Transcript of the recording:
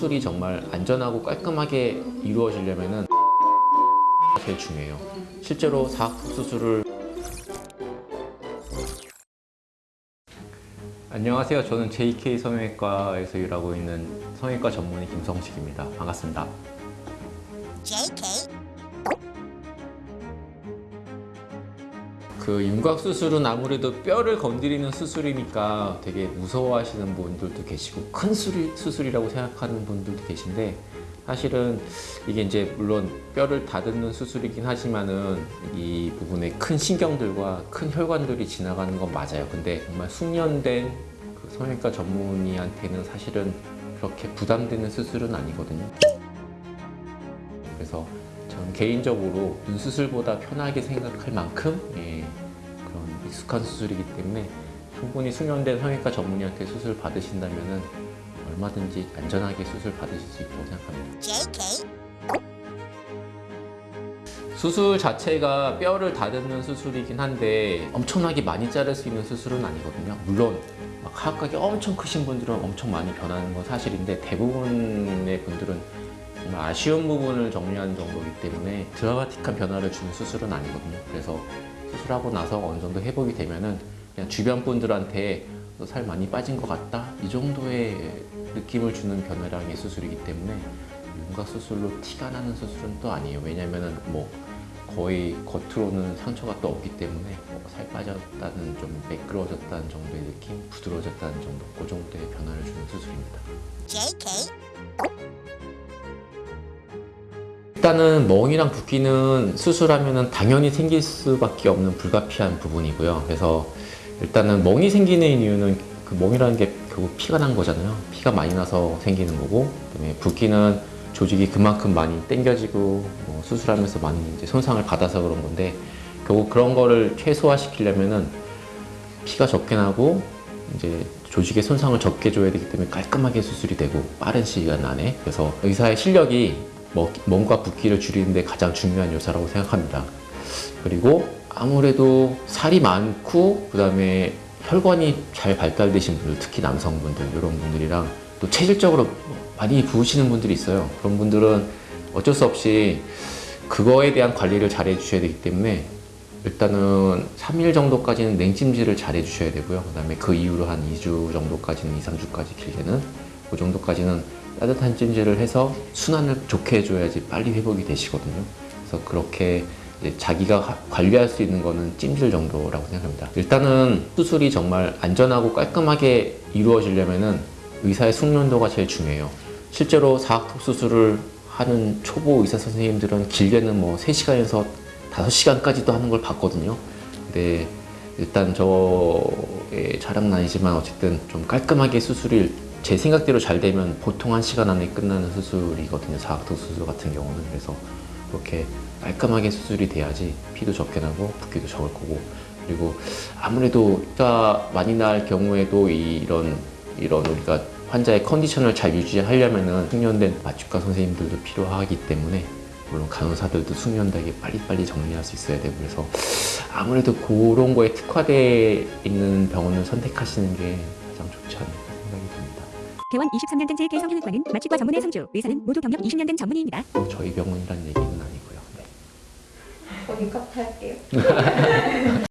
수술이 정말 안전하고 깔끔하게 이루어지려면은 제일 중요해요. 실제로 사각턱 수술을 안녕하세요. 저는 JK 성형외과에서 일하고 있는 성형외과 전문의 김성식입니다. 반갑습니다. 그 윤곽 수술은 아무래도 뼈를 건드리는 수술이니까 되게 무서워하시는 분들도 계시고 큰 수술, 수술이라고 생각하는 분들도 계신데 사실은 이게 이제 물론 뼈를 다듬는 수술이긴 하지만은 이 부분에 큰 신경들과 큰 혈관들이 지나가는 건 맞아요. 근데 정말 숙련된 그 성형외과 전문의한테는 사실은 그렇게 부담되는 수술은 아니거든요. 그래서 전 개인적으로 눈 수술보다 편하게 생각할 만큼 예, 그런 익숙한 수술이기 때문에 충분히 숙련된 성형외과 전문의한테 수술 받으신다면은 얼마든지 안전하게 수술 받으실 수 있다고 생각합니다. 수술 자체가 뼈를 다듬는 수술이긴 한데 엄청나게 많이 자를 수 있는 수술은 아니거든요. 물론 막 하악각이 엄청 크신 분들은 엄청 많이 변하는 건 사실인데 대부분의 분들은 아쉬운 부분을 정리하는 정도이기 때문에 드라마틱한 변화를 주는 수술은 아니거든요. 그래서 수술하고 나서 어느 정도 회복이 되면은 그냥 주변 분들한테 너살 많이 빠진 것 같다 이 정도의 느낌을 주는 변화량의 수술이기 때문에 윤곽 수술로 티가 나는 수술은 또 아니에요. 왜냐면은 뭐 거의 겉으로는 상처가 또 없기 때문에 뭐 살 빠졌다는 좀 매끄러워졌다는 정도의 느낌, 부드러워졌다는 정도, 그 정도의 변화를 주는 수술입니다. 일단은 멍이랑 붓기는 수술하면 당연히 생길 수밖에 없는 불가피한 부분이고요. 그래서 일단은 멍이 생기는 이유는 그 멍이라는 게 결국 피가 난 거잖아요. 피가 많이 나서 생기는 거고, 그다음에 붓기는 조직이 그만큼 많이 당겨지고 뭐 수술하면서 많이 이제 손상을 받아서 그런 건데 결국 그런 거를 최소화 시키려면은 피가 적게 나고 이제 조직의 손상을 적게 줘야 되기 때문에 깔끔하게 수술이 되고 빠른 시간 안에 그래서 의사의 실력이 뭐 몸과 붓기를 줄이는 데 가장 중요한 요소라고 생각합니다. 그리고 아무래도 살이 많고 그 다음에 혈관이 잘 발달되신 분들 특히 남성분들 이런 분들이랑 또 체질적으로 많이 부으시는 분들이 있어요. 그런 분들은 어쩔 수 없이 그거에 대한 관리를 잘 해주셔야 되기 때문에 일단은 3일 정도까지는 냉찜질을 잘 해주셔야 되고요. 그 다음에 그 이후로 한 2주 정도까지는 2, 3주까지 길게는 그 정도까지는 따뜻한 찜질을 해서 순환을 좋게 해줘야지 빨리 회복이 되시거든요. 그래서 그렇게 자기가 하- 관리할 수 있는 거는 찜질 정도라고 생각합니다. 일단은 수술이 정말 안전하고 깔끔하게 이루어지려면은 의사의 숙련도가 제일 중요해요. 실제로 사각턱 수술을 하는 초보 의사 선생님들은 길게는 뭐 3시간에서 5시간까지도 하는 걸 봤거든요. 근데 일단 저의 자랑은 아니지만 어쨌든 좀 깔끔하게 수술이 제 생각대로 잘 되면 보통 한 시간 안에 끝나는 수술이거든요. 사각턱 수술 같은 경우는. 그래서 그렇게 깔끔하게 수술이 돼야지 피도 적게 나고 붓기도 적을 거고 그리고 아무래도 피가 많이 날 경우에도 이- 이런 이런 우리가 환자의 컨디션을 잘 유지하려면은 숙련된 마취과 선생님들도 필요하기 때문에 물론 간호사들도 숙련되게 빨리빨리 정리할 수 있어야 되고 그래서 아무래도 그런 거에 특화되어 있는 병원을 선택하시는 게 가장 좋지 않을까. 개원 23년 된 JK 성형외과는 마취과 전문의 성주, 의사는 모두 경력 20년 된 전문의입니다. 꼭 저희 병원이라는 얘기는 아니고요. 네. 거기 카트 할게요.